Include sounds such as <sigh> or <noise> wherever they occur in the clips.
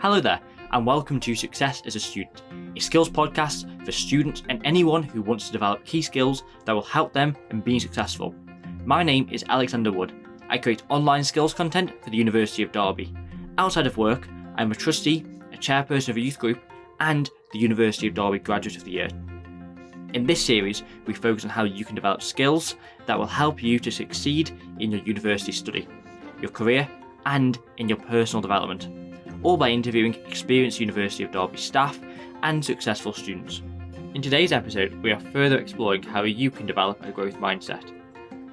Hello there, and welcome to Success as a Student, a skills podcast for students and anyone who wants to develop key skills that will help them in being successful. My name is Alexander Wood. I create online skills content for the University of Derby. Outside of work, I'm a trustee, a chairperson of a youth group, and the University of Derby Graduate of the Year. In this series, we focus on how you can develop skills that will help you to succeed in your university study, your career, and in your personal development, all by interviewing experienced University of Derby staff and successful students. In today's episode, we are further exploring how you can develop a growth mindset.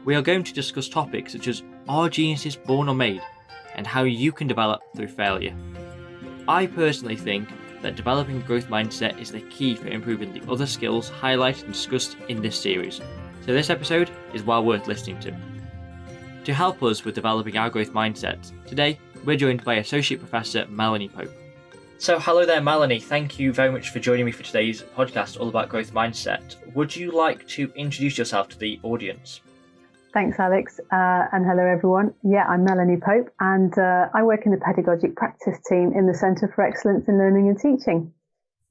We are going to discuss topics such as are geniuses born or made, and how you can develop through failure. I personally think that developing a growth mindset is the key for improving the other skills highlighted and discussed in this series, so this episode is well worth listening to. To help us with developing our growth mindset, today we're joined by Associate Professor Melanie Pope. So, hello there, Melanie. Thank you very much for joining me for today's podcast all about growth mindset. Would you like to introduce yourself to the audience? Thanks, Alex, uh, and hello everyone. Yeah, I'm Melanie Pope, and uh, I work in the pedagogic practice team in the Centre for Excellence in Learning and Teaching.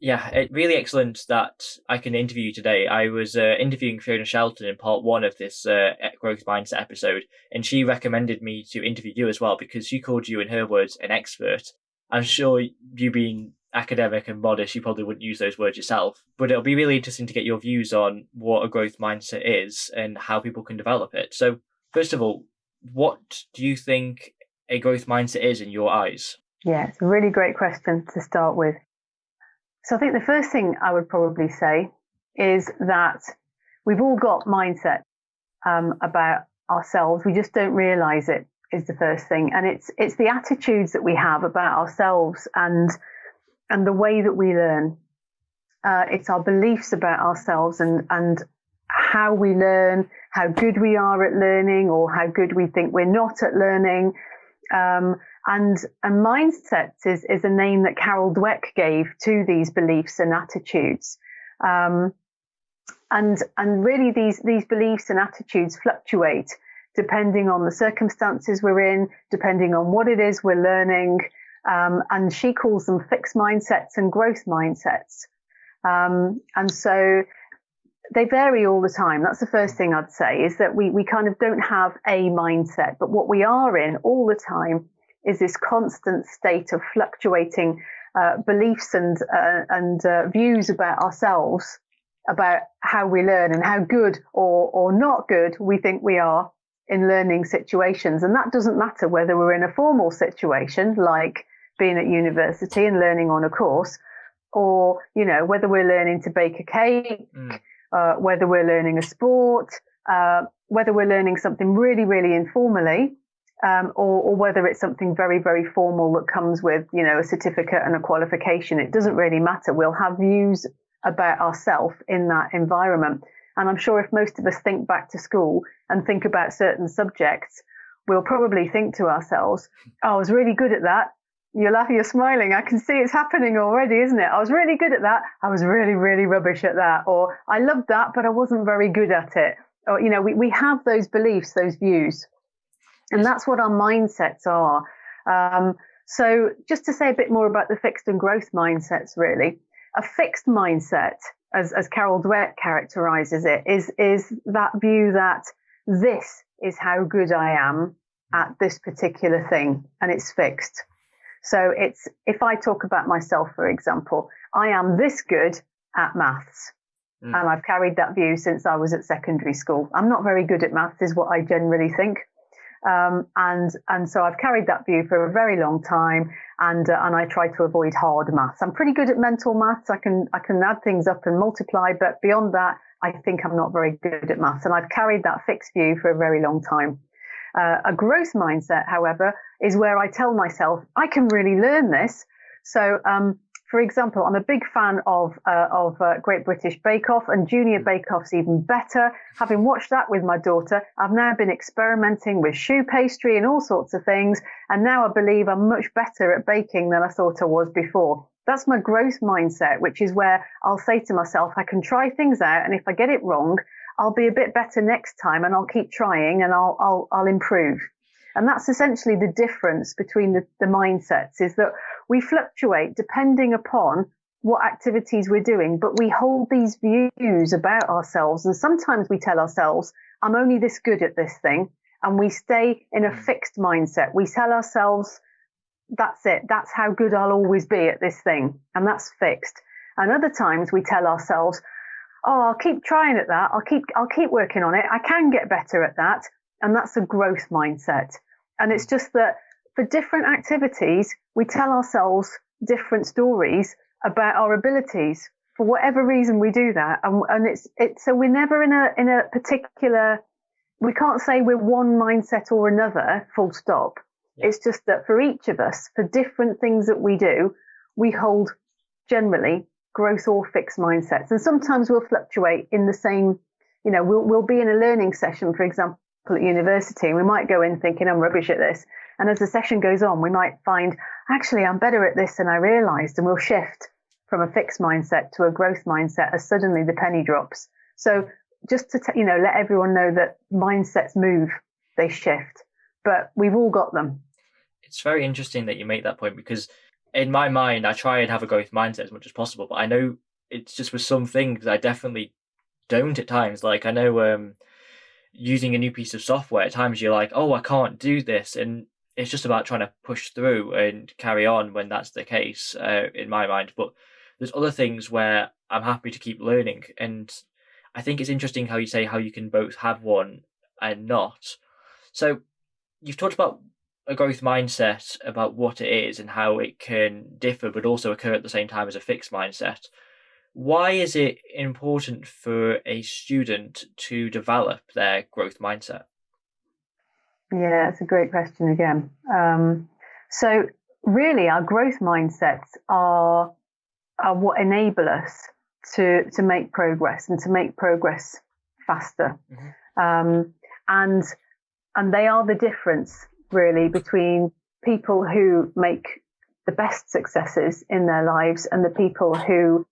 Yeah, it, really excellent that I can interview you today. I was uh, interviewing Fiona Shelton in part one of this uh, growth mindset episode, and she recommended me to interview you as well because she called you, in her words, an expert. I'm sure you being academic and modest, you probably wouldn't use those words yourself. But it'll be really interesting to get your views on what a growth mindset is and how people can develop it. So, first of all, what do you think a growth mindset is in your eyes? Yeah, it's a really great question to start with. So, I think the first thing I would probably say is that we've all got mindset um, about ourselves. We just don't realize it is the first thing, and it's it's the attitudes that we have about ourselves and and the way that we learn. Uh, it's our beliefs about ourselves and, and how we learn, how good we are at learning, or how good we think we're not at learning. Um, and a mindset is, is a name that Carol Dweck gave to these beliefs and attitudes. Um, and, and really these, these beliefs and attitudes fluctuate depending on the circumstances we're in, depending on what it is we're learning, um, and she calls them fixed mindsets and growth mindsets. Um, and so they vary all the time. That's the first thing I'd say is that we, we kind of don't have a mindset, but what we are in all the time is this constant state of fluctuating uh, beliefs and uh, and uh, views about ourselves, about how we learn and how good or or not good we think we are in learning situations. And that doesn't matter whether we're in a formal situation like being at university and learning on a course, or you know whether we're learning to bake a cake, mm. uh, whether we're learning a sport, uh, whether we're learning something really really informally, um, or, or, whether it's something very very formal that comes with you know a certificate and a qualification. It doesn't really matter. We'll have views about ourselves in that environment. And I'm sure if most of us think back to school and think about certain subjects, we'll probably think to ourselves, oh, I was really good at that. You're laughing, you're smiling. I can see it's happening already, isn't it? I was really good at that. I was really, really rubbish at that. Or I loved that, but I wasn't very good at it. Or, you know, we, we have those beliefs, those views. And that's what our mindsets are. Um, so just to say a bit more about the fixed and growth mindsets, really, a fixed mindset, as, as Carol Dweck characterizes it, is, is that view that this is how good I am at this particular thing and it's fixed. So it's, if I talk about myself, for example, I am this good at maths. Mm. And I've carried that view since I was at secondary school. I'm not very good at maths, is what I generally think. Um, and and so I've carried that view for a very long time, and uh, and I try to avoid hard maths. I'm pretty good at mental maths. I can I can add things up and multiply, but beyond that, I think I'm not very good at maths. And I've carried that fixed view for a very long time. Uh, a growth mindset, however, is where I tell myself I can really learn this. So, um, for example, I'm a big fan of uh, of uh, Great British Bake Off, and Junior Bake Off's even better. Having watched that with my daughter, I've now been experimenting with choux pastry and all sorts of things, and now I believe I'm much better at baking than I thought I was before. That's my growth mindset, which is where I'll say to myself, I can try things out, and if I get it wrong, I'll be a bit better next time and I'll keep trying and I'll, I'll, I'll improve. And that's essentially the difference between the, the mindsets is that we fluctuate depending upon what activities we're doing, but we hold these views about ourselves. And sometimes we tell ourselves, I'm only this good at this thing. And we stay in a mm. fixed mindset. We tell ourselves, that's it. That's how good I'll always be at this thing. And that's fixed. And other times we tell ourselves, oh, I'll keep trying at that. I'll keep, I'll keep working on it. I can get better at that. And that's a growth mindset. And it's just that for different activities, we tell ourselves different stories about our abilities. For whatever reason, we do that, and, and it's it's so we're never in a in a particular. We can't say we're one mindset or another. Full stop. Yeah. It's just that for each of us, for different things that we do, we hold generally growth or fixed mindsets, and sometimes we'll fluctuate in the same. You know, we'll we'll be in a learning session, for example, at university, and we might go in thinking I'm rubbish at this, and as the session goes on, we might find actually I'm better at this than I realised, and we'll shift from a fixed mindset to a growth mindset as suddenly the penny drops. So just to you know let everyone know that mindsets move, they shift, but we've all got them. It's very interesting that you make that point because in my mind I try and have a growth mindset as much as possible, but I know it's just with some things I definitely don't at times. Like I know um, using a new piece of software at times you're like, oh I can't do this, and it's just about trying to push through and carry on when that's the case uh, in my mind. But there's other things where I'm happy to keep learning. And I think it's interesting how you say how you can both have one and not. So you've talked about a growth mindset about what it is and how it can differ but also occur at the same time as a fixed mindset. Why is it important for a student to develop their growth mindset? Yeah, it's a great question again. Um, so, really, our growth mindsets are are what enable us to to make progress and to make progress faster. Mm-hmm. Um, and and they are the difference really between people who make the best successes in their lives and the people who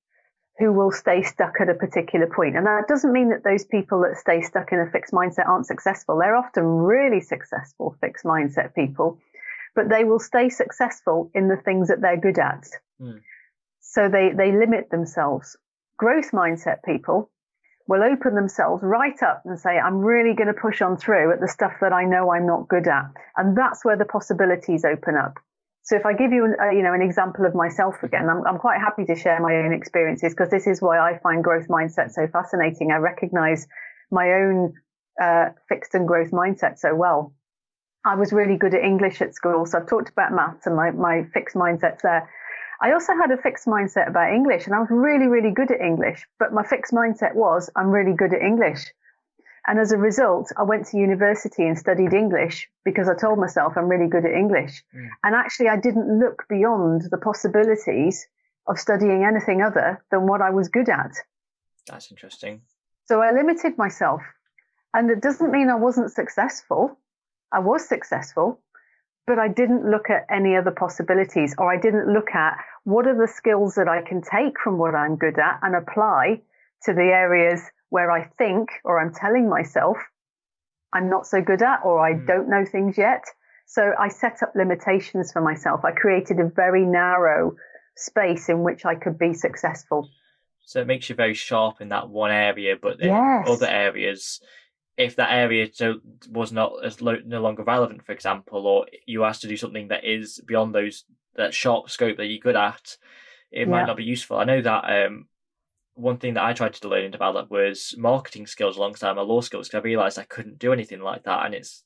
who will stay stuck at a particular point. And that doesn't mean that those people that stay stuck in a fixed mindset aren't successful. They're often really successful fixed mindset people, but they will stay successful in the things that they're good at. Mm. So they, they limit themselves. Growth mindset people will open themselves right up and say, I'm really going to push on through at the stuff that I know I'm not good at. And that's where the possibilities open up. So if I give you, an, uh, you know, an example of myself again, I'm, I'm quite happy to share my own experiences because this is why I find growth mindset so fascinating. I recognize my own uh, fixed and growth mindset so well. I was really good at English at school, so I've talked about maths and my, my fixed mindsets there. I also had a fixed mindset about English and I was really, really good at English, but my fixed mindset was I'm really good at English. And as a result, I went to university and studied English because I told myself I'm really good at English. Mm. And actually, I didn't look beyond the possibilities of studying anything other than what I was good at. That's interesting. So I limited myself. And it doesn't mean I wasn't successful. I was successful, but I didn't look at any other possibilities or I didn't look at what are the skills that I can take from what I'm good at and apply to the areas where I think or I'm telling myself I'm not so good at or I mm. don't know things yet. So I set up limitations for myself. I created a very narrow space in which I could be successful. So it makes you very sharp in that one area, but in yes. other areas, if that area was not as lo- no longer relevant, for example, or you asked to do something that is beyond those that sharp scope that you're good at, it might not be useful. I know that um, one thing that I tried to learn and develop was marketing skills alongside my law skills because I realized I couldn't do anything like that, and it's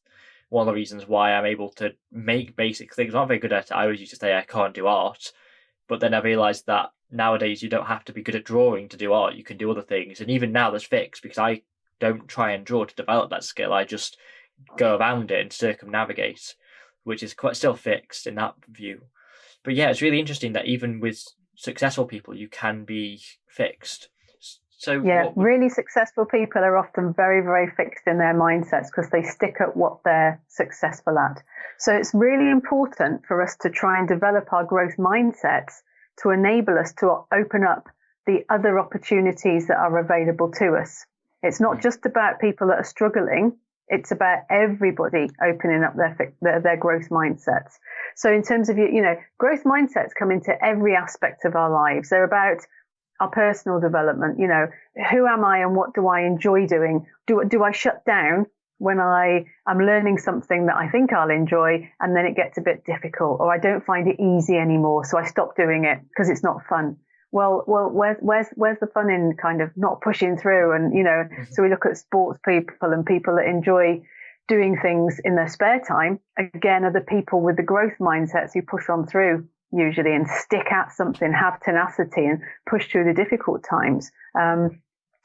one of the reasons why I'm able to make basic things. I'm not very good at it. I always used to say I can't do art, but then I realized that nowadays you don't have to be good at drawing to do art. You can do other things, and even now that's fixed because I don't try and draw to develop that skill. I just go around it and circumnavigate, which is quite still fixed in that view. But yeah, it's really interesting that even with successful people, you can be fixed. So yeah, really successful people are often very, very fixed in their mindsets because they stick at what they're successful at. So it's really important for us to try and develop our growth mindsets to enable us to open up the other opportunities that are available to us. It's not hmm. just about people that are struggling. It's about everybody opening up their, their, their growth mindsets. So in terms of you know, growth mindsets come into every aspect of our lives. They're about our personal development. You know, who am I and what do I enjoy doing? Do do I shut down when I am learning something that I think I'll enjoy and then it gets a bit difficult or I don't find it easy anymore, so I stop doing it because it's not fun. Well, well, where's where's where's the fun in kind of not pushing through? And you know, mm-hmm. so we look at sports people and people that enjoy doing things in their spare time. Again, are the people with the growth mindsets who push on through usually and stick at something, have tenacity and push through the difficult times. Um,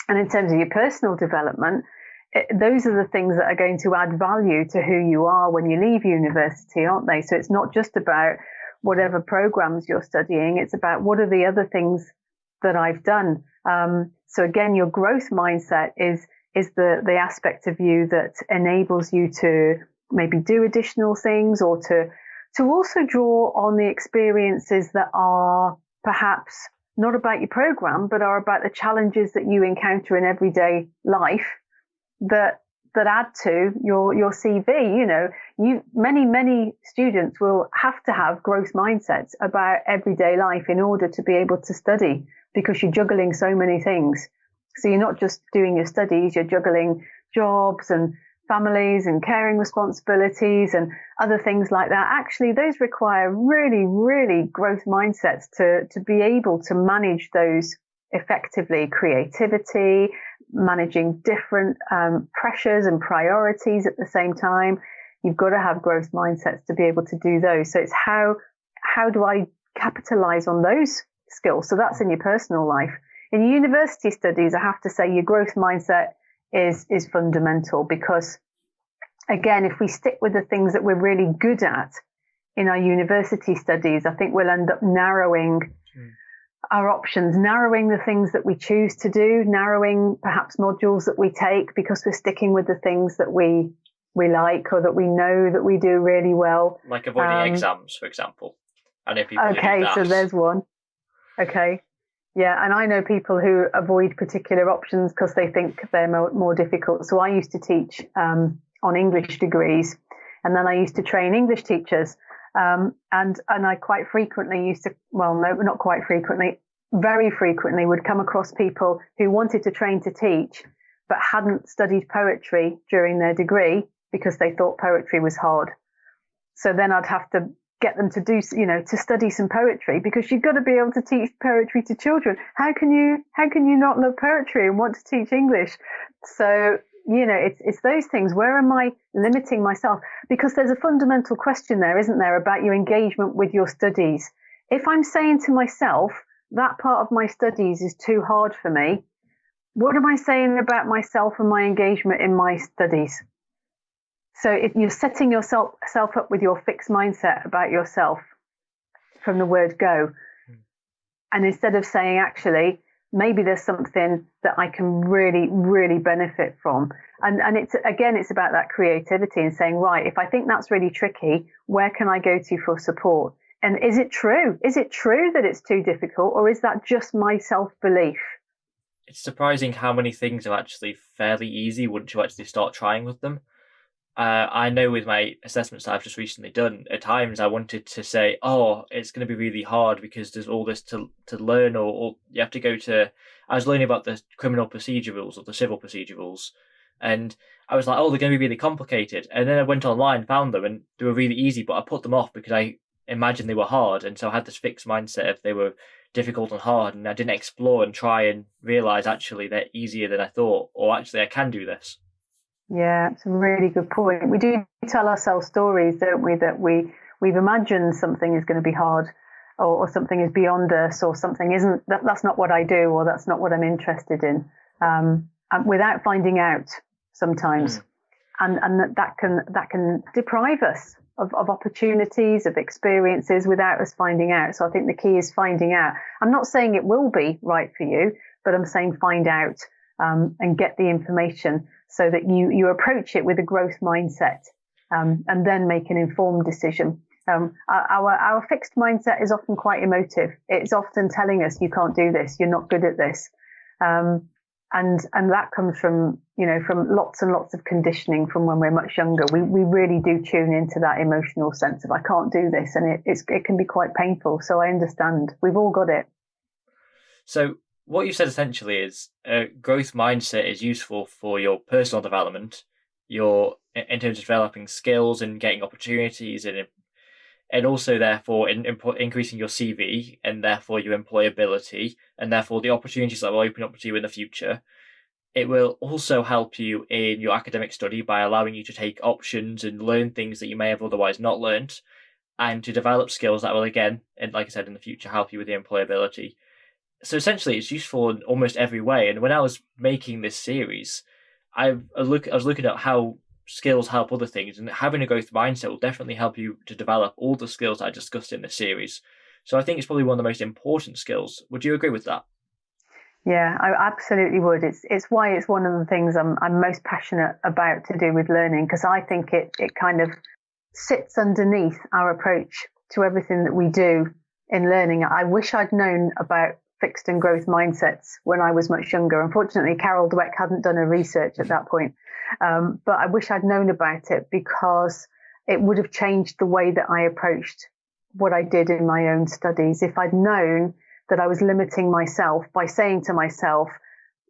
and in terms of your personal development, it, those are the things that are going to add value to who you are when you leave university, aren't they? So it's not just about whatever programs you're studying. It's about what are the other things that I've done. Um, so again, your growth mindset is is the the aspect of you that enables you to maybe do additional things or to to also draw on the experiences that are perhaps not about your program, but are about the challenges that you encounter in everyday life that that add to your your CV. You know, you many many students will have to have growth mindsets about everyday life in order to be able to study because you're juggling so many things. So you're not just doing your studies, you're juggling jobs and families and caring responsibilities and other things like that. Actually, those require really, really growth mindsets to, to be able to manage those effectively. Creativity, managing different um, pressures and priorities at the same time. You've got to have growth mindsets to be able to do those. So it's how how do I capitalize on those skills? So that's in your personal life. In university studies, I have to say your growth mindset is is fundamental because again, if we stick with the things that we're really good at in our university studies, I think we'll end up narrowing mm. our options, narrowing the things that we choose to do, narrowing perhaps modules that we take because we're sticking with the things that we we like or that we know that we do really well. Like avoiding um, exams, for example. I know people. Okay, so there's one. Okay. Yeah, and I know people who avoid particular options because they think they're more, more, difficult. So I used to teach um, on English degrees, and then I used to train English teachers. Um, and and I quite frequently used to, well, no, not quite frequently, very frequently would come across people who wanted to train to teach, but hadn't studied poetry during their degree because they thought poetry was hard. So then I'd have to get them to do, you know, to study some poetry because you've got to be able to teach poetry to children. How can you, how can you not love poetry and want to teach English? So, you know, it's, it's those things. Where am I limiting myself? Because there's a fundamental question there, isn't there, about your engagement with your studies. If I'm saying to myself, that part of my studies is too hard for me, what am I saying about myself and my engagement in my studies? So if you're setting yourself self up with your fixed mindset about yourself from the word go, hmm. and instead of saying actually maybe there's something that I can really really benefit from, and and it's again it's about that creativity and saying right if I think that's really tricky, where can I go to for support? And is it true? Is it true that it's too difficult, or is that just my self belief? It's surprising how many things are actually fairly easy once you actually start trying with them uh, I know with my assessments that I've just recently done, at times I wanted to say, "Oh, it's going to be really hard because there's all this to to learn, or, or you have to go to." I was learning about the criminal procedure rules or the civil procedure rules, and I was like, "Oh, they're going to be really complicated." And then I went online, found them, and they were really easy, but I put them off because I imagined they were hard, and so I had this fixed mindset of they were difficult and hard, and I didn't explore and try and realize actually they're easier than I thought, or actually I can do this. Yeah, it's a really good point. We do tell ourselves stories, don't we, that we we've imagined something is going to be hard or, or something is beyond us or something isn't that, that's not what I do or that's not what I'm interested in. Um, without finding out sometimes. Mm. And and that, that can that can deprive us of, of opportunities, of experiences without us finding out. So I think the key is finding out. I'm not saying it will be right for you, but I'm saying find out um, and get the information so that you, you approach it with a growth mindset um, and then make an informed decision. Um, our, our fixed mindset is often quite emotive. It's often telling us you can't do this, you're not good at this. Um, and and that comes from you know from lots and lots of conditioning from when we're much younger. We we really do tune into that emotional sense of I can't do this, and it it can be quite painful. So I understand. We've all got it. So what you said essentially is a growth mindset is useful for your personal development, your in terms of developing skills and getting opportunities and and also therefore in, in, increasing your CV and therefore your employability and therefore the opportunities that will open up to you in the future. It will also help you in your academic study by allowing you to take options and learn things that you may have otherwise not learned and to develop skills that will again, and like I said in the future, help you with your employability. So essentially it's useful in almost every way. And when I was making this series, I look I was looking at how skills help other things, and having a growth mindset will definitely help you to develop all the skills I discussed in this series. So I think it's probably one of the most important skills. Would you agree with that? Yeah, I absolutely would. It's it's why it's one of the things I'm I'm most passionate about to do with learning because I think it it kind of sits underneath our approach to everything that we do in learning. I wish I'd known about fixed and growth mindsets when I was much younger. Unfortunately, Carol Dweck hadn't done her research at that point. Um, but I wish I'd known about it because it would have changed the way that I approached what I did in my own studies. If I'd known that I was limiting myself by saying to myself,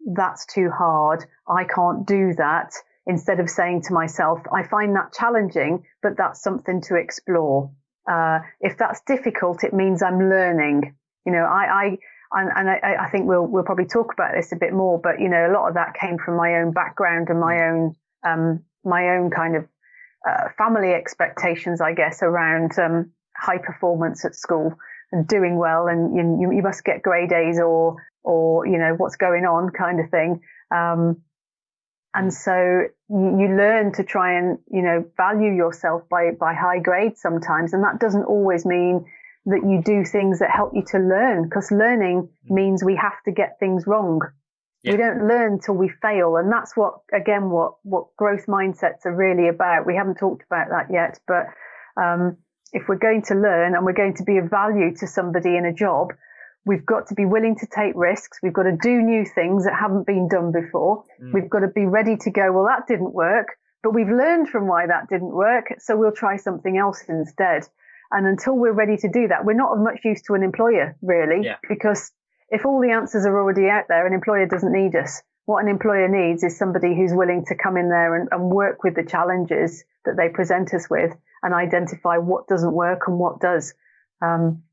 that's too hard, I can't do that, instead of saying to myself, I find that challenging, but that's something to explore. Uh, if that's difficult, it means I'm learning. You know, I, I and, and I, I, think we'll we'll probably talk about this a bit more. But you know, a lot of that came from my own background and my own um, my own kind of uh, family expectations, I guess, around um, high performance at school and doing well, and you, you must get grade A's or or you know what's going on kind of thing. Um, and so you, you learn to try and you know value yourself by by high grades sometimes, and that doesn't always mean that you do things that help you to learn because learning mm. means we have to get things wrong. Yeah. We don't learn till we fail. And that's what, again, what, what growth mindsets are really about. We haven't talked about that yet, but, um, if we're going to learn and we're going to be of value to somebody in a job, we've got to be willing to take risks. We've got to do new things that haven't been done before. Mm. We've got to be ready to go, well, that didn't work, but we've learned from why that didn't work. So we'll try something else instead. And until we're ready to do that, we're not of much use to an employer, really, yeah. because if all the answers are already out there, an employer doesn't need us. What an employer needs is somebody who's willing to come in there and, and work with the challenges that they present us with and identify what doesn't work and what does. Um,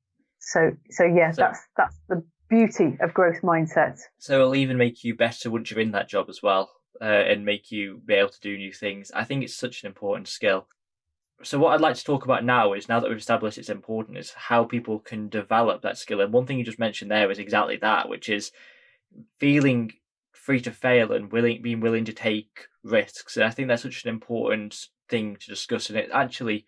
so, so yeah, so, that's that's the beauty of growth mindset. So it'll even make you better once you're in that job as well, uh, and make you be able to do new things. I think it's such an important skill so what I'd like to talk about now is now that we've established it's important is how people can develop that skill. And one thing you just mentioned there is exactly that, which is feeling free to fail and willing being willing to take risks. And I think that's such an important thing to discuss. And it actually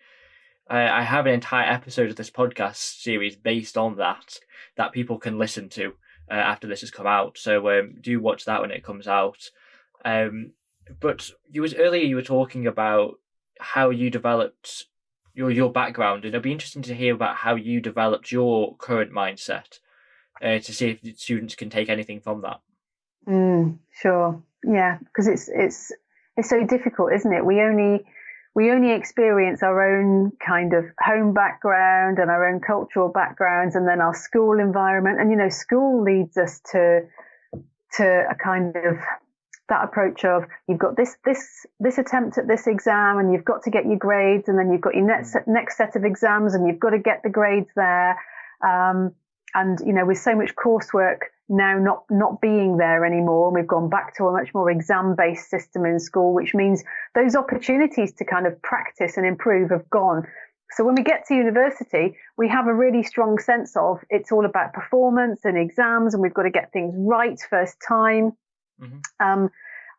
I have an entire episode of this podcast series based on that that people can listen to uh, after this has come out. So um, do watch that when it comes out. Um, but you was earlier you were talking about how you developed your your background, and it'd be interesting to hear about how you developed your current mindset uh, to see if students can take anything from that. Mm, sure, yeah, because it's it's it's so difficult, isn't it? We only we only experience our own kind of home background and our own cultural backgrounds, and then our school environment. And you know, school leads us to to a kind of that approach of you've got this this this attempt at this exam and you've got to get your grades and then you've got your next mm. next set of exams and you've got to get the grades there. Um, and you know with so much coursework now not not being there anymore and we've gone back to a much more exam based system in school which means those opportunities to kind of practice and improve have gone. So when we get to university we have a really strong sense of it's all about performance and exams and we've got to get things right first time Mm-hmm. Um,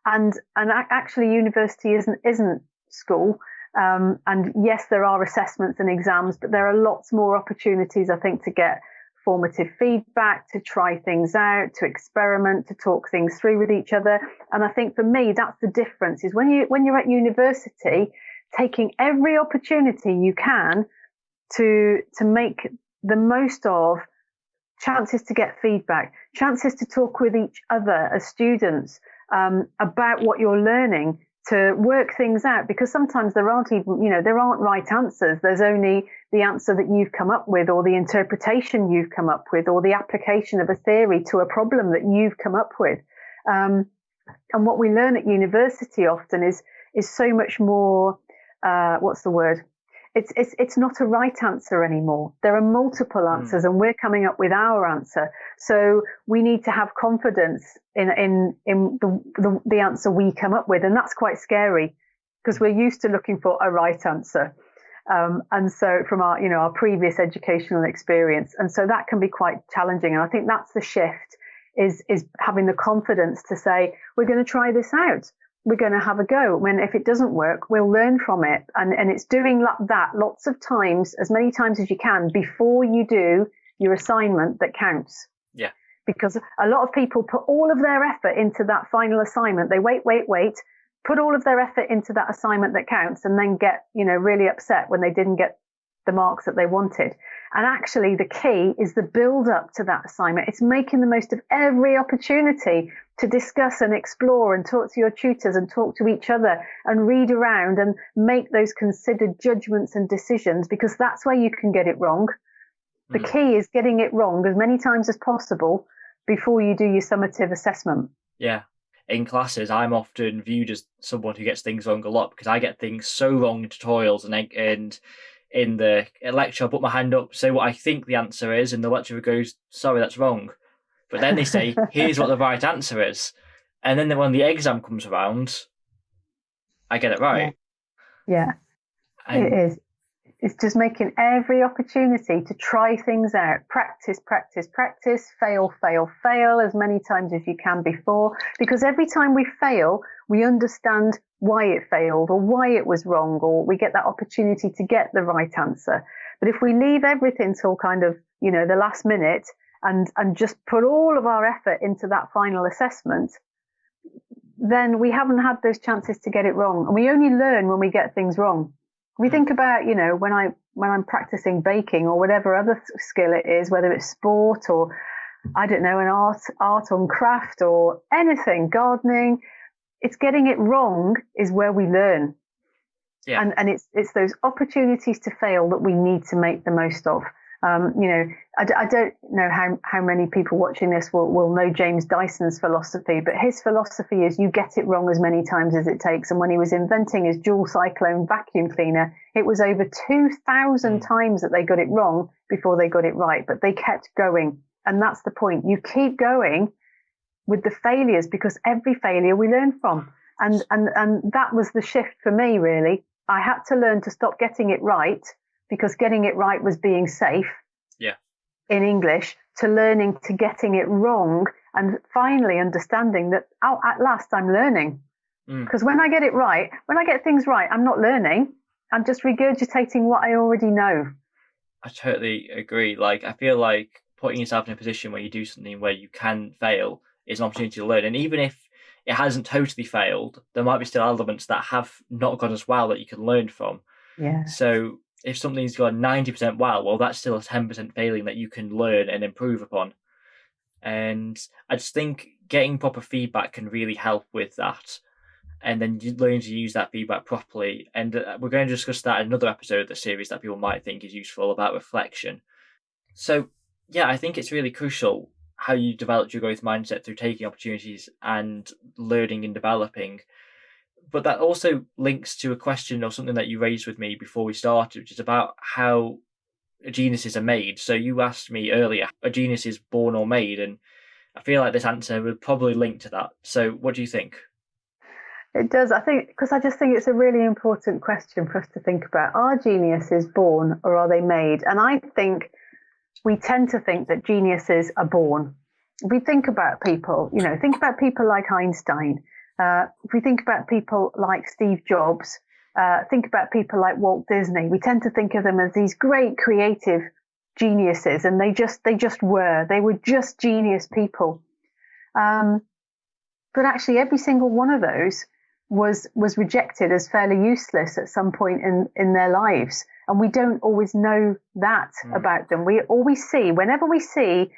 and and actually, university isn't isn't school. Um, and yes, there are assessments and exams, but there are lots more opportunities, I think, to get formative feedback, to try things out, to experiment, to talk things through with each other. And I think for me, that's the difference is when you when you're at university, taking every opportunity you can to to make the most of chances to get feedback, chances to talk with each other as students um, about what you're learning to work things out because sometimes there aren't even, you know, there aren't right answers. There's only the answer that you've come up with or the interpretation you've come up with or the application of a theory to a problem that you've come up with. Um, and what we learn at university often is, is so much more, uh, what's the word? It's, it's, it's not a right answer anymore. There are multiple hmm. answers mm. and we're coming up with our answer. So we need to have confidence in, in, in the, the, the answer we come up with. And that's quite scary because we're used to looking for a right answer. Um, and so from our, you know, our previous educational experience. And so that can be quite challenging. And I think that's the shift is, is having the confidence to say, we're going to try this out we're going to have a go. When if it doesn't work, we'll learn from it. And, and it's doing that lots of times, as many times as you can before you do your assignment that counts. Yeah. Because a lot of people put all of their effort into that final assignment. They wait, wait, wait, put all of their effort into that assignment that counts and then get, you know, really upset when they didn't get the marks that they wanted. And actually, the key is the build up to that assignment. It's making the most of every opportunity to discuss and explore and talk to your tutors and talk to each other and read around and make those considered judgments and decisions because that's where you can get it wrong. The mm. key is getting it wrong as many times as possible before you do your summative assessment. Yeah. In classes, I'm often viewed as someone who gets things wrong a lot because I get things so wrong in tutorials and and in the lecture, I put my hand up, say what I think the answer is, and the lecturer goes, "Sorry, that's wrong." But then they say, <laughs> "Here's what the right answer is," and then when the exam comes around, I get it right. Yeah, yeah. it is. It's just making every opportunity to try things out. Practice, practice, practice. Fail, fail, fail as many times as you can before. Because every time we fail, we understand why it failed or why it was wrong, or we get that opportunity to get the right answer. But if we leave everything till kind of, you know, the last minute and, and just put all of our effort into that final assessment, then we haven't had those chances to get it wrong. And we only learn when we get things wrong. We hmm. think about, you know, when I, when I'm practicing baking or whatever other skill it is, whether it's sport or I don't know, an art, art on craft or anything, gardening, it's getting it wrong is where we learn. Yeah. And, and it's, it's those opportunities to fail that we need to make the most of. Um, you know, I, I, don't know how, how many people watching this will, will know James Dyson's philosophy, but his philosophy is you get it wrong as many times as it takes. And when he was inventing his dual cyclone vacuum cleaner, it was over 2,000 mm. times that they got it wrong before they got it right, but they kept going. And that's the point. You keep going with the failures because every failure we learn from. And, and, and that was the shift for me, really. I had to learn to stop getting it right because getting it right was being safe. Yeah. In English to learning to getting it wrong and finally understanding that oh, at last I'm learning. Because mm. when I get it right, when I get things right, I'm not learning. I'm just regurgitating what I already know. I totally agree. Like, I feel like putting yourself in a position where you do something where you can fail is an opportunity to learn. And even if it hasn't totally failed, there might be still elements that have not gone as well that you can learn from. Yeah. So if something's gone 90% well, well, that's still a 10% failing that you can learn and improve upon. And I just think getting proper feedback can really help with that. And then you learn to use that feedback properly. And uh, we're going to discuss that in another episode of the series that people might think is useful about reflection. So, yeah, I think it's really crucial how you developed your growth mindset through taking opportunities and learning and developing. But that also links to a question or something that you raised with me before we started, which is about how geniuses are made. So you asked me earlier, a genius is born or made, and I feel like this answer would probably link to that. So what do you think? It does. I think because I just think it's a really important question for us to think about. Are geniuses born or are they made? And I think we tend to think that geniuses are born. we think about people, you know, think about people like Einstein. Uh, if we think about people like Steve Jobs, uh, think about people like Walt Disney, we tend to think of them as these great creative geniuses, and they just they just were. They were just genius people. Um, but actually, every single one of those was was rejected as fairly useless at some point in in their lives and we don't always know that mm. about them. We we see whenever we see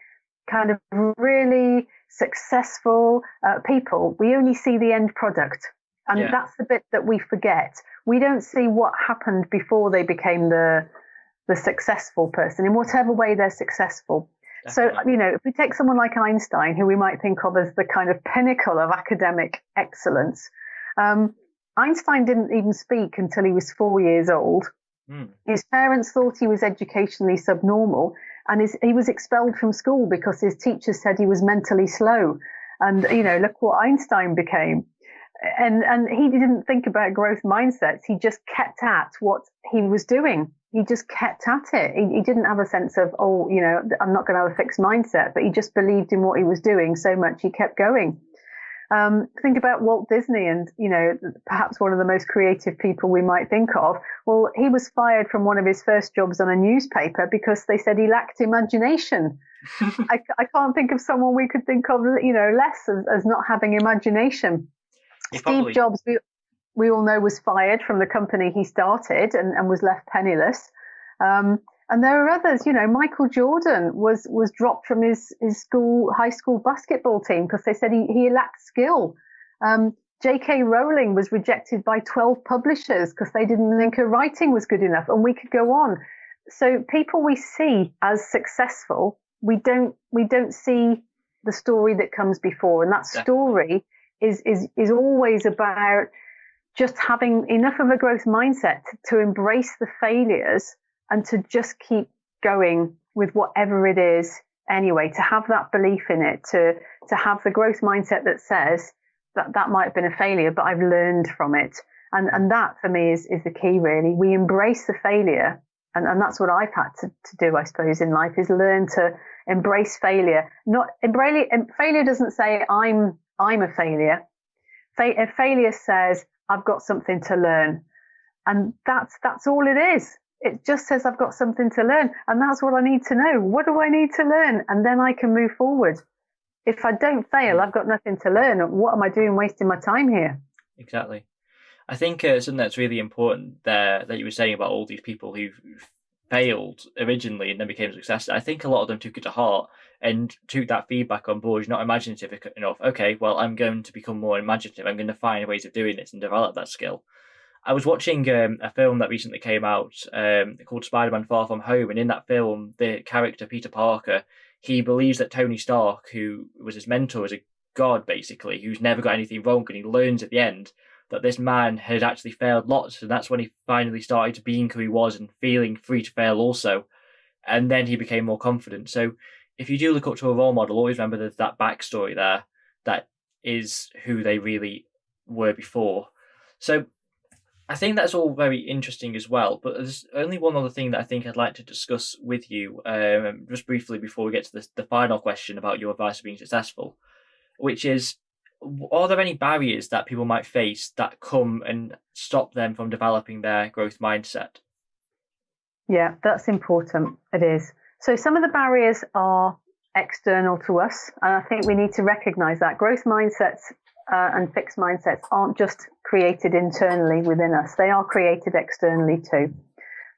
kind of really successful uh, people, we only see the end product. And yeah. that's the bit that we forget. We don't see what happened before they became the the successful person in whatever way they're successful. Definitely. So, you know, if we take someone like Einstein, who we might think of as the kind of pinnacle of academic excellence, um, Einstein didn't even speak until he was four years old. Mm. His parents thought he was educationally subnormal, and his, he was expelled from school because his teachers said he was mentally slow. And you know, look what Einstein became. And and he didn't think about growth mindsets. He just kept at what he was doing. He just kept at it. He, he didn't have a sense of, oh, you know, I'm not going to have a fixed mindset, but he just believed in what he was doing so much he kept going. Um, think about Walt Disney and, you know, perhaps one of the most creative people we might think of. Well, he was fired from one of his first jobs on a newspaper because they said he lacked imagination. <laughs> I, I, can't think of someone we could think of, you know, less as, as not having imagination. Steve probably... Jobs, we, we all know, was fired from the company he started and, and was left penniless. Um, and there are others, you know, Michael Jordan was was dropped from his his school high school basketball team because they said he, he lacked skill. Um, J.K. Rowling was rejected by 12 publishers because they didn't think her writing was good enough, and we could go on. So people we see as successful, we don't we don't see the story that comes before, and that story is is is always about just having enough of a growth mindset to embrace the failures and to just keep going with whatever it is anyway, to have that belief in it, to, to have the growth mindset that says that that might have been a failure, but I've learned from it. And, and that for me is, is the key really. We embrace the failure. And, and that's what I've had to, to do, I suppose, in life is learn to embrace failure. Not embrace, failure doesn't say I'm, I'm a failure. Fa- failure says I've got something to learn. And that's, that's all it is it just says I've got something to learn. And that's what I need to know. What do I need to learn? And then I can move forward. If I don't fail, I've got nothing to learn. What am I doing wasting my time here? Exactly. I think uh, something that's really important there that you were saying about all these people who failed originally and then became successful. I think a lot of them took it to heart and took that feedback on board. Not imaginative enough. Okay, well, I'm going to become more imaginative. I'm going to find ways of doing this and develop that skill. I was watching um, a film that recently came out um, called Spider-Man: Far From Home, and in that film, the character Peter Parker he believes that Tony Stark, who was his mentor, is a god basically, who's never got anything wrong, and he learns at the end that this man had actually failed lots, and that's when he finally started being who he was and feeling free to fail also, and then he became more confident. So if you do look up to a role model, always remember there's that backstory there that is who they really were before. So I think that's all very interesting as well. But there's only one other thing that I think I'd like to discuss with you, um, just briefly before we get to the, the final question about your advice for being successful, which is are there any barriers that people might face that come and stop them from developing their growth mindset? Yeah, that's important. It is. So some of the barriers are external to us, and I think we need to recognize that growth mindsets uh, and fixed mindsets aren't just created internally within us, they are created externally too.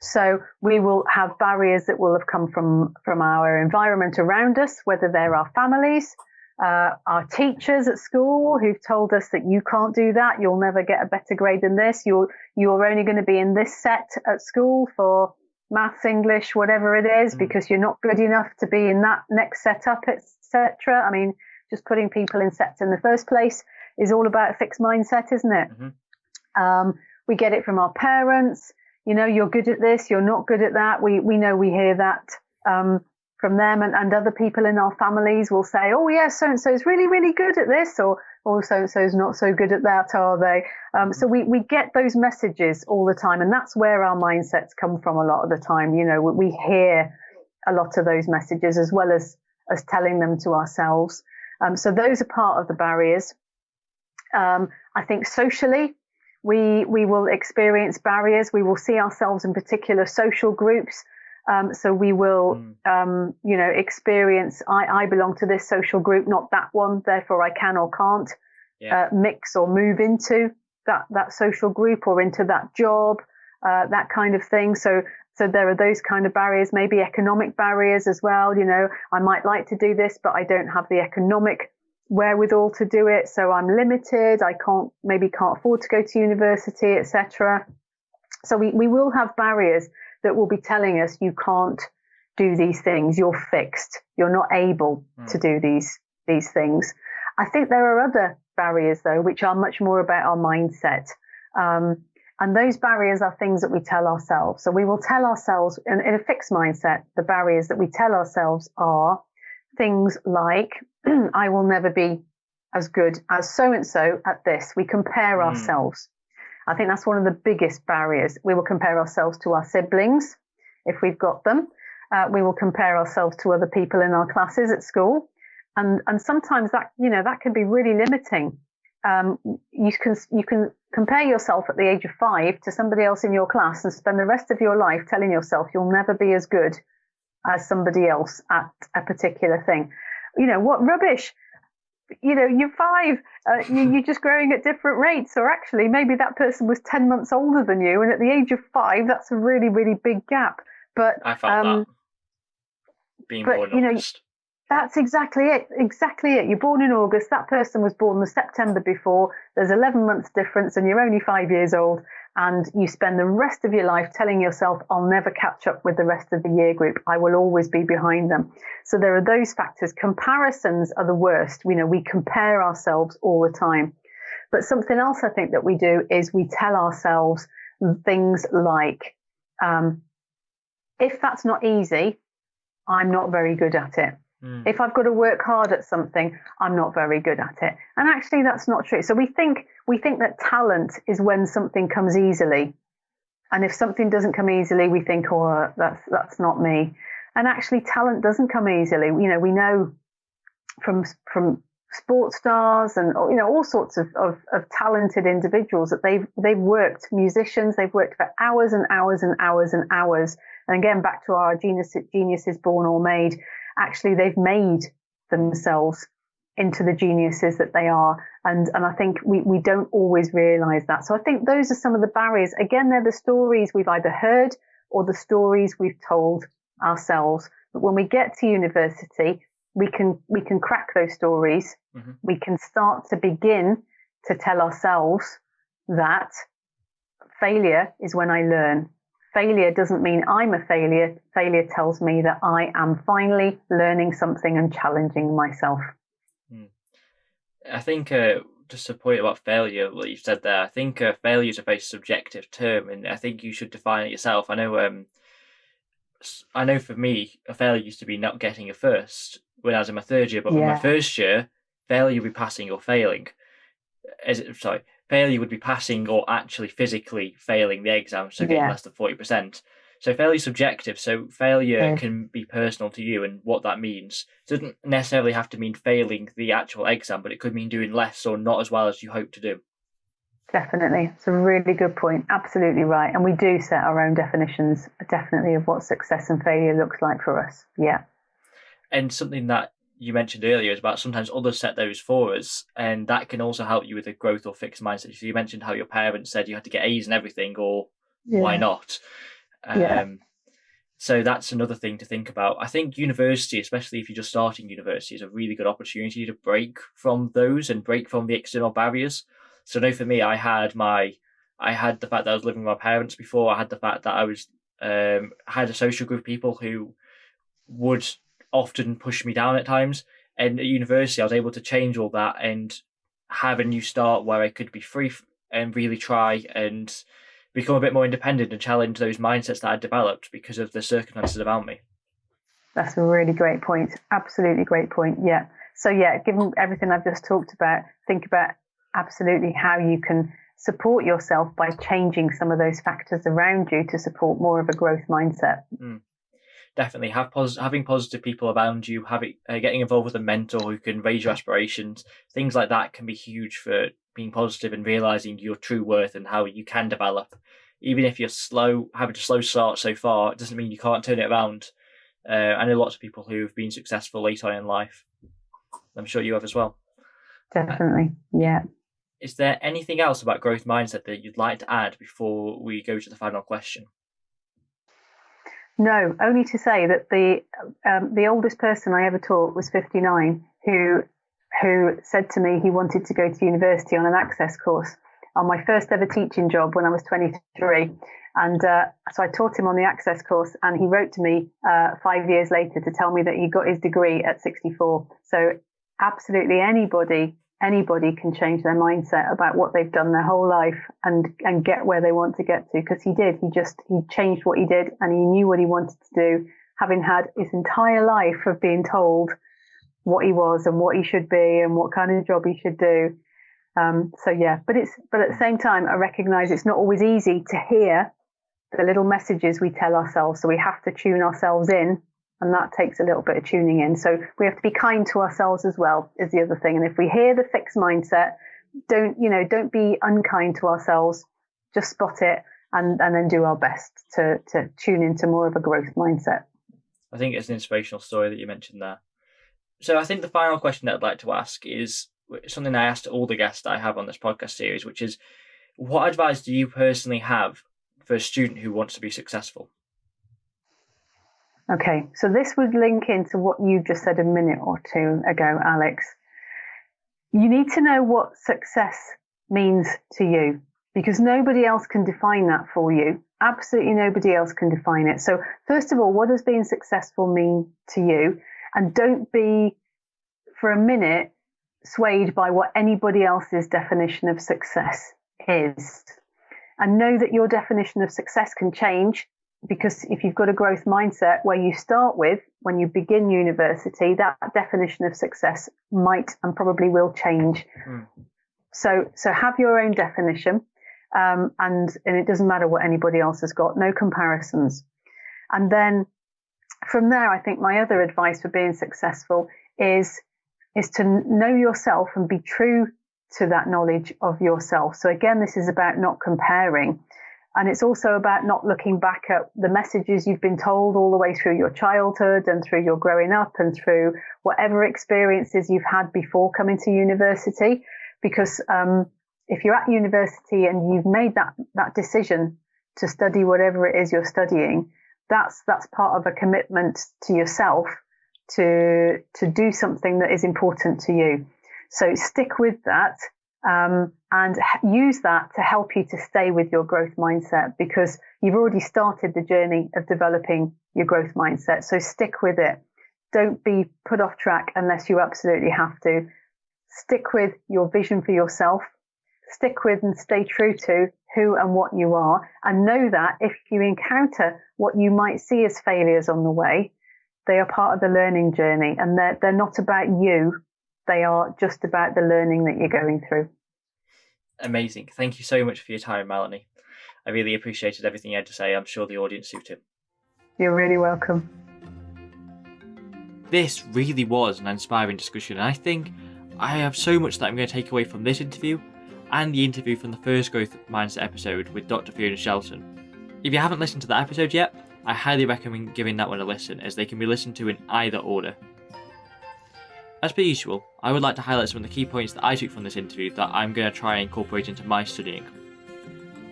So we will have barriers that will have come from, from our environment around us, whether they're our families, uh, our teachers at school who've told us that you can't do that, you'll never get a better grade than this, you're, you're only going to be in this set at school for maths, English, whatever it is, mm. because you're not good enough to be in that next setup, etc. I mean, just putting people in sets in the first place is all about a fixed mindset, isn't it? Mm-hmm. Um, we get it from our parents. You know, you're good at this, you're not good at that. We we know we hear that um, from them, and, and other people in our families will say, "Oh, yes, so and so is really really good at this," or "Oh, so and so is not so good at that, are they?" Um, so we we get those messages all the time, and that's where our mindsets come from a lot of the time. You know, we hear a lot of those messages as well as as telling them to ourselves. Um, so those are part of the barriers. Um, I think socially, we we will experience barriers. We will see ourselves in particular social groups. Um, so we will, mm. um, you know, experience. I, I belong to this social group, not that one. Therefore, I can or can't yeah. uh, mix or move into that that social group or into that job, uh, that kind of thing. So So there are those kind of barriers, maybe economic barriers as well. You know, I might like to do this, but I don't have the economic wherewithal to do it. So I'm limited. I can't, maybe can't afford to go to university, etc. So we, we will have barriers that will be telling us you can't do these things. You're fixed. You're not able mm. to do these, these things. I think there are other barriers though, which are much more about our mindset. Um, and those barriers are things that we tell ourselves. So we will tell ourselves in, in a fixed mindset, the barriers that we tell ourselves are things like, <clears throat> I will never be as good as so and so at this. We compare mm. ourselves. I think that's one of the biggest barriers. We will compare ourselves to our siblings if we've got them. Uh, we will compare ourselves to other people in our classes at school. And, and sometimes that, you know, that can be really limiting. Um, you can, you can compare yourself at the age of five to somebody else in your class and spend the rest of your life telling yourself you'll never be as good as somebody else at a particular thing. You know, what rubbish. You know, you're five, uh, you, are just growing at different rates. Or actually, maybe that person was 10 months older than you. And at the age of five, that's a really, really big gap. But I felt um, that being but, born you know, That's exactly it. Exactly it. You're born in August. That person was born the September before. There's 11 months difference, and you're only five years old. And you spend the rest of your life telling yourself, I'll never catch up with the rest of the year group. I will always be behind them. So there are those factors. Comparisons are the worst. You know, we compare ourselves all the time. But something else I think that we do is we tell ourselves things like, um, if that's not easy, I'm not very good at it. Mm. If I've got to work hard at something, I'm not very good at it. And actually that's not true. So we think we think that talent is when something comes easily. And if something doesn't come easily, we think, oh, that's that's not me. And actually talent doesn't come easily. You know, we know from from sports stars and you know all sorts of, of, of, talented individuals that they've they've worked musicians they've worked for hours and hours and hours and hours and again back to our genius geniuses born or made actually they've made themselves into the geniuses that they are and and I think we we don't always realize that so I think those are some of the barriers again they're the stories we've either heard or the stories we've told ourselves but when we get to university we can we can crack those stories. Mm-hmm. We can start to begin to tell ourselves that failure is when I learn. Failure doesn't mean I'm a failure. Failure tells me that I am finally learning something and challenging myself. I think uh, just a point about failure, what you said there. I think uh, failure is a very subjective term, and I think you should define it yourself. I know. Um, I know for me, a failure used to be not getting a first, when I was in my third year, but yeah. in my first year, failure would be passing or failing. Is it, sorry, failure would be passing or actually physically failing the exam, so getting yeah. less than forty percent. So failure is subjective. So failure yeah. can be personal to you, and what that means it doesn't necessarily have to mean failing the actual exam, but it could mean doing less or not as well as you hope to do. Definitely, it's a really good point. Absolutely right, and we do set our own definitions, definitely, of what success and failure looks like for us. Yeah and something that you mentioned earlier is about sometimes others set those for us, and that can also help you with a growth or fixed mindset. So you mentioned how your parents said you had to get A's and everything, or yeah. why not? Um, yeah. So that's another thing to think about. I think university, especially if you're just starting university, is a really good opportunity to break from those and break from the external barriers. So, no, for me, I had my, I had the fact that I was living with my parents before. I had the fact that I was, um, had a social group of people who would often push me down at times. And at university, I was able to change all that and have a new start where I could be free and really try and become a bit more independent and challenge those mindsets that I developed because of the circumstances around me. That's a really great point. Absolutely great point. Yeah. So, yeah, given everything I've just talked about, think about absolutely how you can support yourself by changing some of those factors around you to support more of a growth mindset. Mm definitely have pos- having positive people around you, having uh, getting involved with a mentor who can raise your aspirations, things like that can be huge for being positive and realizing your true worth and how you can develop. Even if you're slow, having a slow start so far, it doesn't mean you can't turn it around. Uh, I know lots of people who've been successful later on in life. I'm sure you have as well. Definitely, yeah. Is there anything else about growth mindset that you'd like to add before we go to the final question? No, only to say that the um, the oldest person I ever taught was 59, who who said to me he wanted to go to university on an access course on my first ever teaching job when I was 23. And uh, so I taught him on the access course, and he wrote to me uh, five years later to tell me that he got his degree at 64. So absolutely anybody anybody can change their mindset about what they've done their whole life and and get where they want to get to because he did he just he changed what he did and he knew what he wanted to do having had his entire life of being told what he was and what he should be and what kind of job he should do um, so yeah but it's but at the same time i recognize it's not always easy to hear the little messages we tell ourselves so we have to tune ourselves in and that takes a little bit of tuning in. So we have to be kind to ourselves as well is the other thing. And if we hear the fixed mindset, don't you know, don't be unkind to ourselves. Just spot it and and then do our best to to tune into more of a growth mindset. I think it's an inspirational story that you mentioned there. So I think the final question that I'd like to ask is something I asked all the guests that I have on this podcast series, which is what advice do you personally have for a student who wants to be successful? Okay, so this would link into what you just said a minute or two ago, Alex. You need to know what success means to you because nobody else can define that for you. Absolutely nobody else can define it. So, first of all, what does being successful mean to you? And don't be for a minute swayed by what anybody else's definition of success is. And know that your definition of success can change because if you've got a growth mindset where you start with when you begin university, that definition of success might and probably will change. Mm. So, so have your own definition, um, and and it doesn't matter what anybody else has got. No comparisons. And then from there, I think my other advice for being successful is is to know yourself and be true to that knowledge of yourself. So again, this is about not comparing. And it's also about not looking back at the messages you've been told all the way through your childhood and through your growing up and through whatever experiences you've had before coming to university. Because um, if you're at university and you've made that, that decision to study whatever it is you're studying, that's that's part of a commitment to yourself to to do something that is important to you. So stick with that um, and use that to help you to stay with your growth mindset because you've already started the journey of developing your growth mindset. So stick with it. Don't be put off track unless you absolutely have to. Stick with your vision for yourself. Stick with and stay true to who and what you are. And know that if you encounter what you might see as failures on the way, they are part of the learning journey and they're, they're not about you. They are just about the learning that you're going through. Amazing. Thank you so much for your time, Melanie. I really appreciated everything you had to say. I'm sure the audience do too. You're really welcome. This really was an inspiring discussion, and I think I have so much that I'm going to take away from this interview and the interview from the first Growth Mindset episode with Dr. Fiona Shelton. If you haven't listened to that episode yet, I highly recommend giving that one a listen as they can be listened to in either order. As per usual, I would like to highlight some of the key points that I took from this interview that I'm going to try and incorporate into my studying.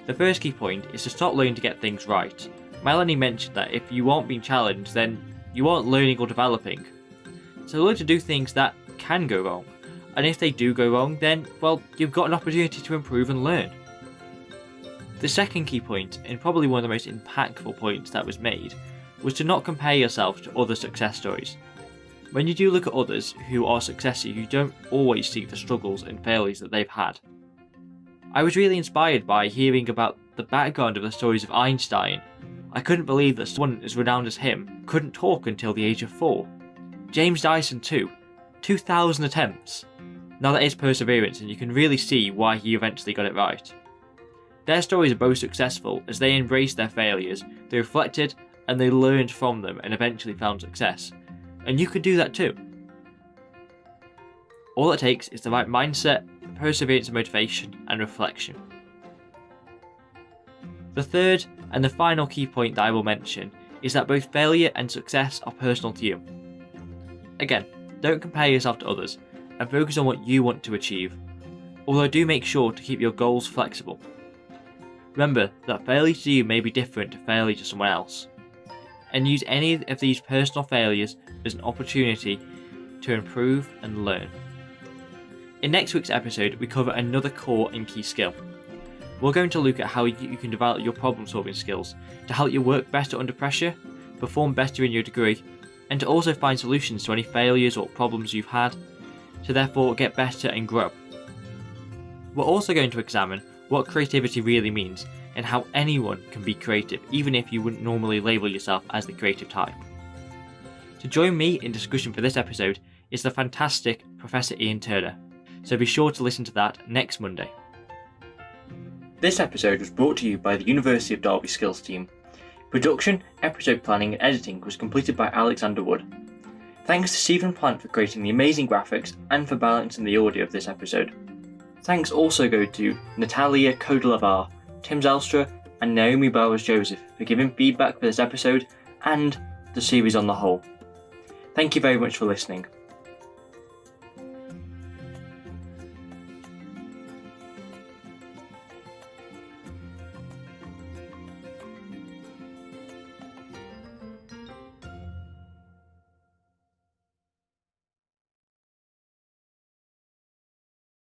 The first key point is to stop learning to get things right. Melanie mentioned that if you aren't being challenged, then you aren't learning or developing. So learn to do things that can go wrong, and if they do go wrong, then, well, you've got an opportunity to improve and learn. The second key point, and probably one of the most impactful points that was made, was to not compare yourself to other success stories. When you do look at others who are successful, you don't always see the struggles and failures that they've had. I was really inspired by hearing about the background of the stories of Einstein. I couldn't believe that someone as renowned as him couldn't talk until the age of 4. James Dyson too, 2,000 attempts. Now that is perseverance and you can really see why he eventually got it right. Their stories are both successful as they embraced their failures, they reflected and they learned from them and eventually found success, and you can do that too. All it takes is the right mindset, perseverance and motivation, and reflection. The third and the final key point that I will mention is that both failure and success are personal to you. Again, don't compare yourself to others and focus on what you want to achieve, although do make sure to keep your goals flexible. Remember that failure to you may be different to failure to someone else, and use any of these personal failures as an opportunity to improve and learn. In next week's episode, we cover another core and key skill. We're going to look at how you can develop your problem solving skills to help you work better under pressure, perform better in your degree, and to also find solutions to any failures or problems you've had, to therefore get better and grow. We're also going to examine what creativity really means and how anyone can be creative, even if you wouldn't normally label yourself as the creative type. To join me in discussion for this episode is the fantastic Professor Ian Turner, so be sure to listen to that next Monday. This episode was brought to you by the University of Derby Skills team. Production, episode planning, and editing was completed by Alexander Wood. Thanks to Stephen Plant for creating the amazing graphics and for balancing the audio of this episode. Thanks also go to Natalia Kodelavar, Tim Zelstra, and Naomi Bowers Joseph for giving feedback for this episode and the series on the whole. Thank you very much for listening.